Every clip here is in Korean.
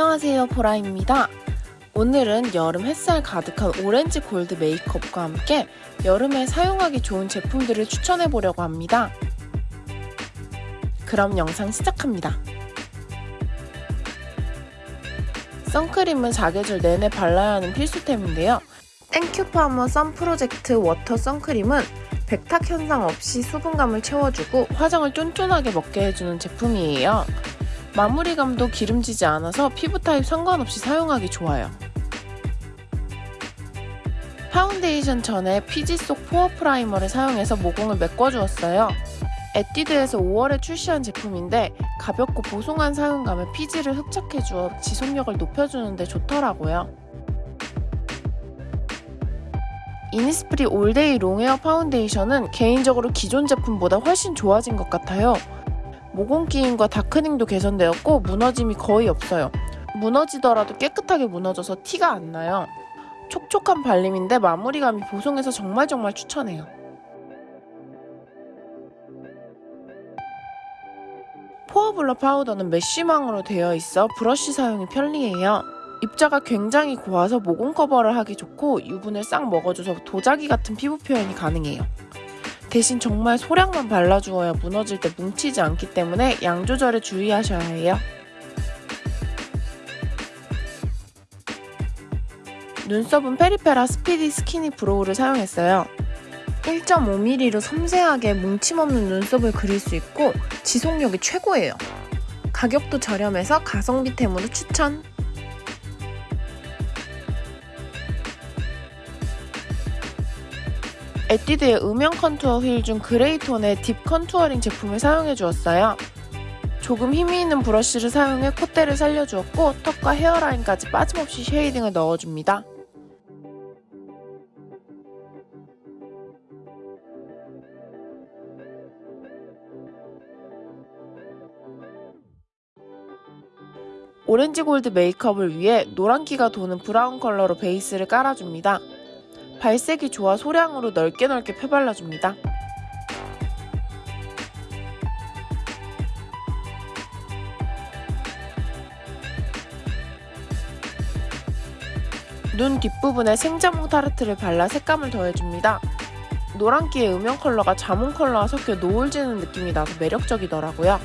안녕하세요 보라입니다. 오늘은 여름 햇살 가득한 오렌지 골드 메이크업과 함께 여름에 사용하기 좋은 제품들을 추천해 보려고 합니다. 그럼 영상 시작합니다. 선크림은 사계절 내내 발라야 하는 필수템인데요. Thank You Farmer Sun Project Water 선크림은 백탁 현상 없이 수분감을 채워주고 화장을 쫀쫀하게 먹게 해주는 제품이에요. 마무리감도 기름지지 않아서 피부 타입 상관없이 사용하기 좋아요. 파운데이션 전에 피지 쏙 pore primer를 사용해서 모공을 메꿔주었어요. 에뛰드에서 5월에 출시한 제품인데 가볍고 보송한 사용감에 피지를 흡착해주어 지속력을 높여주는데 좋더라고요. 이니스프리 all day longwear 파운데이션은 개인적으로 기존 제품보다 훨씬 좋아진 것 같아요. 모공 끼임과 darkening도 개선되었고 무너짐이 거의 없어요. 무너지더라도 깨끗하게 무너져서 티가 안 나요. 촉촉한 발림인데 마무리감이 보송해서 정말 정말 추천해요. 포어블러 파우더는 메쉬망으로 되어 있어 브러쉬 사용이 편리해요. 입자가 굉장히 고와서 모공 커버를 하기 좋고 유분을 싹 먹어줘서 도자기 같은 피부 표현이 가능해요. 대신 정말 소량만 발라주어야 무너질 때 뭉치지 않기 때문에 양 조절에 주의하셔야 해요. 눈썹은 페리페라 스피디 스키니 브로우를 사용했어요. 1.5mm로 섬세하게 뭉침 없는 눈썹을 그릴 수 있고 지속력이 최고예요. 가격도 저렴해서 가성비템으로 추천! 에뛰드의 음영 컨투어 휠 중 그레이 톤의 deep contouring 제품을 사용해 주었어요. 조금 힘이 있는 브러쉬를 사용해 콧대를 살려주었고 턱과 헤어라인까지 빠짐없이 shading을 넣어줍니다. 오렌지 골드 메이크업을 위해 노란기가 도는 브라운 컬러로 베이스를 깔아줍니다. 발색이 좋아 소량으로 넓게 넓게 펴발라줍니다. 눈 뒷부분에 생자몽 타르트를 발라 색감을 더해줍니다. 노란기의 음영 컬러가 자몽 컬러와 섞여 노을 지는 느낌이 나서 매력적이더라고요.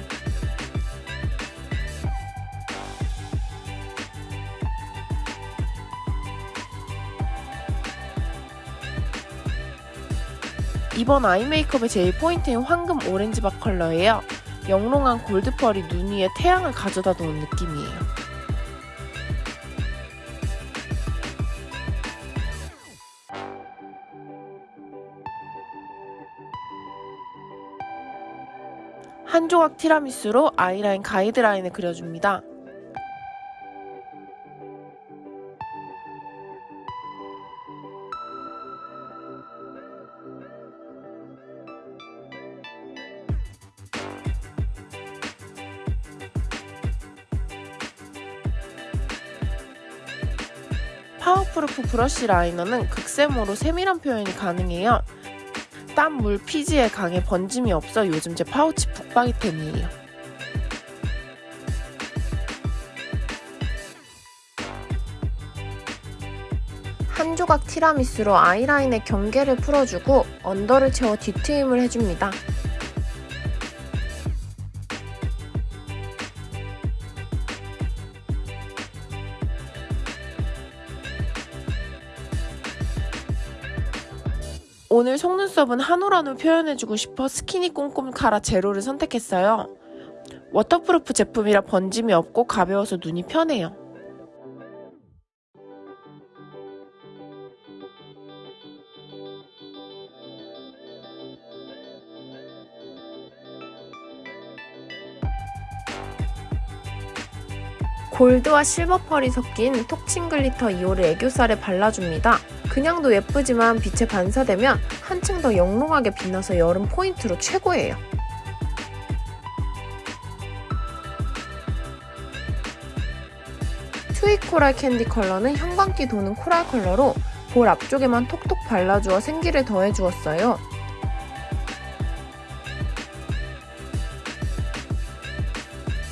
이번 아이 메이크업의 제일 포인트인 황금 오렌지박 컬러예요. 영롱한 골드펄이 눈 위에 태양을 가져다 놓은 느낌이에요. 한 조각 티라미수로 아이라인 가이드라인을 그려줍니다. 파워프루프 브러쉬 라이너는 극세모로 세밀한 표현이 가능해요. 땀, 물, 피지에 강해 번짐이 없어 요즘 제 파우치 붙박이템이에요. 한 조각 티라미수로 아이라인의 경계를 풀어주고 언더를 채워 뒤트임을 해줍니다. 오늘 속눈썹은 한올한올 표현해주고 싶어 스키니 꼼꼼카라 제로를 선택했어요. waterproof 제품이라 번짐이 없고 가벼워서 눈이 편해요. 골드와 실버 펄이 섞인 톡친 글리터 2호를 애교살에 발라줍니다. 그냥도 예쁘지만 빛에 반사되면 한층 더 영롱하게 빛나서 여름 포인트로 최고예요. 트윅 코랄 캔디 컬러는 형광기 도는 코랄 컬러로 볼 앞쪽에만 톡톡 발라주어 생기를 더해주었어요.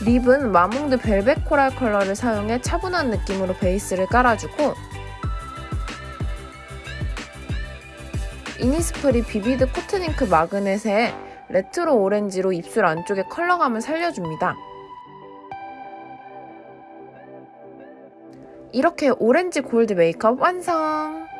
립은 마몽드 벨벳 코랄 컬러를 사용해 차분한 느낌으로 베이스를 깔아주고 이니스프리 비비드 코튼잉크 마그넷의 레트로 오렌지로 입술 안쪽에 컬러감을 살려줍니다. 이렇게 오렌지 골드 메이크업 완성!